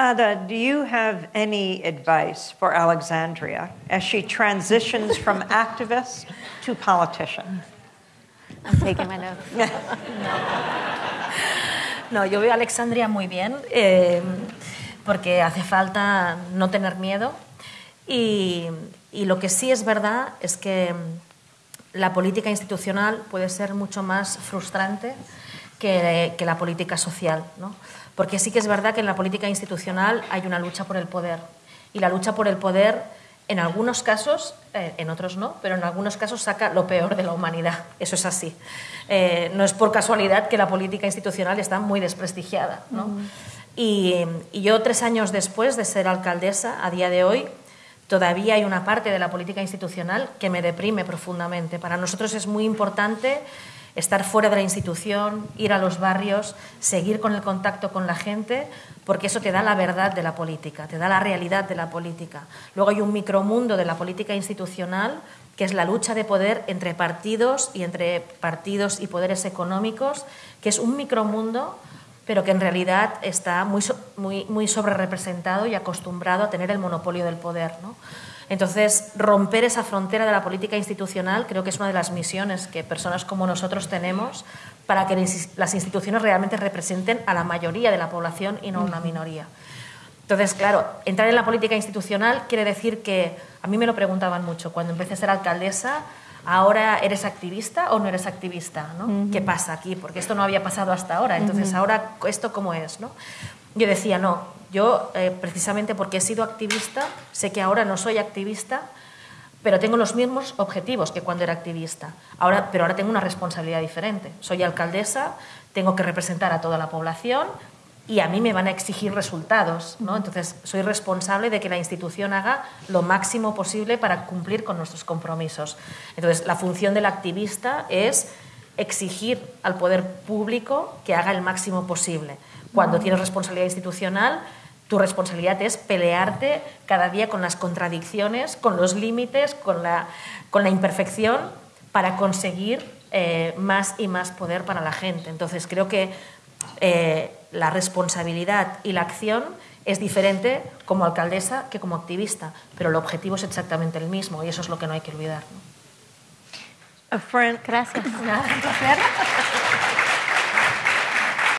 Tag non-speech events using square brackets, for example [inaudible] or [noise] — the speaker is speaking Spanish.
Ada, do you have any advice for Alexandria as she transitions from [laughs] activist to politician? I'm taking my notes. [laughs] No, yo veo a Alexandria muy bien eh, porque hace falta no tener miedo y, y lo que sí es verdad es que la política institucional puede ser mucho más frustrante que, que la política social, ¿no? porque sí que es verdad que en la política institucional hay una lucha por el poder y la lucha por el poder en algunos casos, eh, en otros no, pero en algunos casos saca lo peor de la humanidad. Eso es así. Eh, no es por casualidad que la política institucional está muy desprestigiada. ¿no? y, y, yo, tres años después de ser alcaldesa, a día de hoy, todavía hay una parte de la política institucional que me deprime profundamente. Para nosotros es muy importante estar fuera de la institución, ir a los barrios, seguir con el contacto con la gente, porque eso te da la verdad de la política, te da la realidad de la política. Luego hay un micromundo de la política institucional que es la lucha de poder entre partidos y entre partidos y poderes económicos, que es un micromundo pero que en realidad está muy, muy, muy sobre representado y acostumbrado a tener el monopolio del poder. ¿no? Entonces, romper esa frontera de la política institucional creo que es una de las misiones que personas como nosotros tenemos para que las instituciones realmente representen a la mayoría de la población y no a una minoría. Entonces, claro, entrar en la política institucional quiere decir que, a mí me lo preguntaban mucho, cuando empecé a ser alcaldesa, ahora eres activista o no eres activista, ¿no? ¿Qué pasa aquí? Porque esto no había pasado hasta ahora, entonces ahora esto cómo es, ¿no? Yo decía, no, yo eh, precisamente porque he sido activista, sé que ahora no soy activista, pero tengo los mismos objetivos que cuando era activista. Ahora, pero ahora tengo una responsabilidad diferente. Soy alcaldesa, tengo que representar a toda la población y a mí me van a exigir resultados. ¿no? Entonces, soy responsable de que la institución haga lo máximo posible para cumplir con nuestros compromisos. Entonces, la función del activista es exigir al poder público que haga el máximo posible. Cuando tienes responsabilidad institucional, tu responsabilidad es pelearte cada día con las contradicciones, con los límites, con la, con la imperfección para conseguir eh, más y más poder para la gente. Entonces creo que eh, la responsabilidad y la acción es diferente como alcaldesa que como activista, pero el objetivo es exactamente el mismo y eso es lo que no hay que olvidar. ¿no? a friend. Gracias. [laughs]